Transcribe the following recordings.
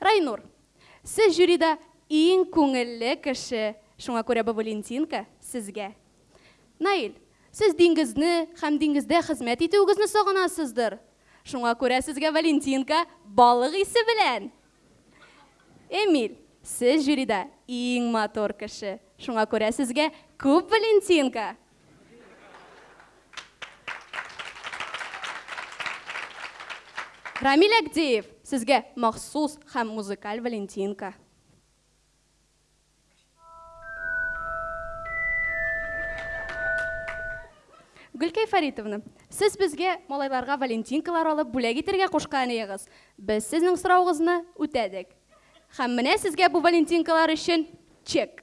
Райнур, сез жюрида иң күңелле кеше, шуңа күрә бу валентинка сезгә. Наил, сез диңгезне һәм диңгездә хезмәт итүегезне сагынасыздыр, шуңа күрә сезгә валентинка балык исе белән. Эмиль, сез жюрида иң матур кеше, шуңа күрә сезгә күп валентинка. Рамиль Әгдеев, сезгә махсус һәм музыкаль Валентинка. Гөлкәй Фаритовна, сез безгә малайларга Валентинкалар алып бүләк итергә кушкан идегез. Без сезнең сорауыгызны үтәдек. Һәм менә сезгә бу Валентинкалар өчен чек.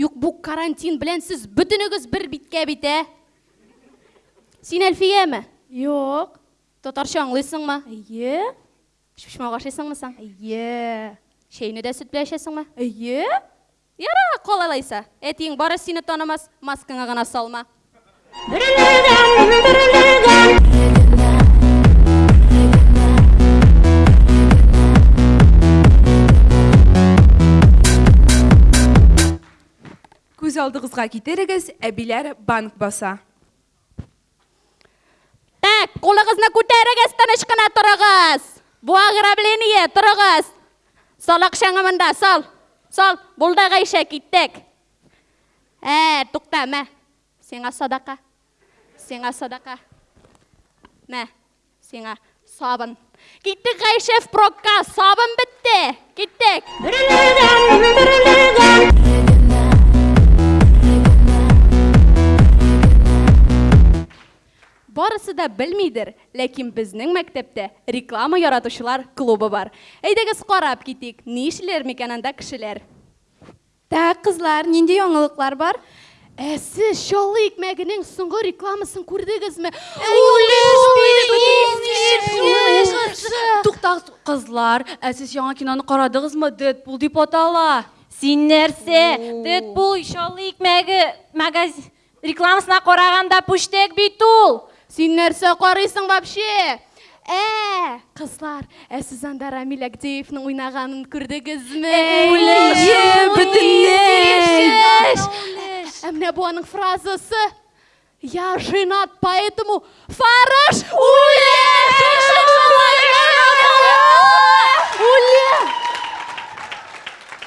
Юк, бу карантин белән сез бөтенегез бер биткә бит, ә? Син Әлфияме? Юк. Татарча аңлыйсыңмы? Әйе. Шушмак ашыйсыңмы соң? Әйе. Чәйне дә сөт белән эчәсеңме? Әйе. Яра, калалайса. Әтиең бары сине танымас, маскаңа гына салма. Күз алдыгызга китерегез, әбиләр банк баса. Так, кулыгызны күтәрегез, тыныч кына торыгыз. Бу ограбление, торыгыз. Сал акчаңы монда, сал. Сал, булды Гайшә, киттек. Ә, тукта, мә, сиңа садака. Сиңа садака. Мә, сиңа сабын. Киттек Гайшә впрокка, сабын бетте. Киттек. Барысы да белмидер, ләкин безнең мәктәптә реклама яратучылар клубы бар. Әйдәгез карап китик, нишлиләр микән анда кешеләр. Так, кызлар, нинди яңылыклар бар? Ә сез чаллы икмәгенең соңгы рекламасын күрдегезме? Туктагыз, кызлар, ә сез яңа киноны карадыгызмы? Дэдпул дип атала. Син нәрсә, Дэдпул чаллы икмәге магазин Рекламасына караганда пүчтәк бит ул! Син нәрсә карыйсың вообще? Ә, кызлар, ә сез анда Рамил Агдеевның уйнаганын күрдегезме? Үлешем! Бөтенләй! Ә менә бу аның фразасы. Я женат, поэтому фарыш үле!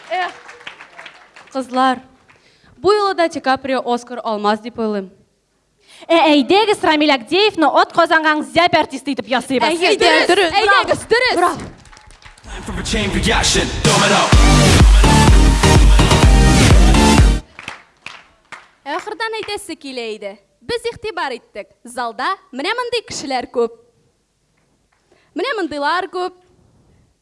Эх, кызлар, Бу юлы да Ди Каприо Оскар алмас дип уйлыйм. Ә әйдәгез Рамил Агдеевны от казангаң зяб артисты итеп ясыйбыз. Әйе, дөрес, дөрес. Әйдәгез, дөрес. Браво. Time for a chain reaction. Domino. Ахырдан әйтәсе килә иде. Без игътибар иттек. Залда менә мондый кешеләр күп. Менә мондыйлар күп.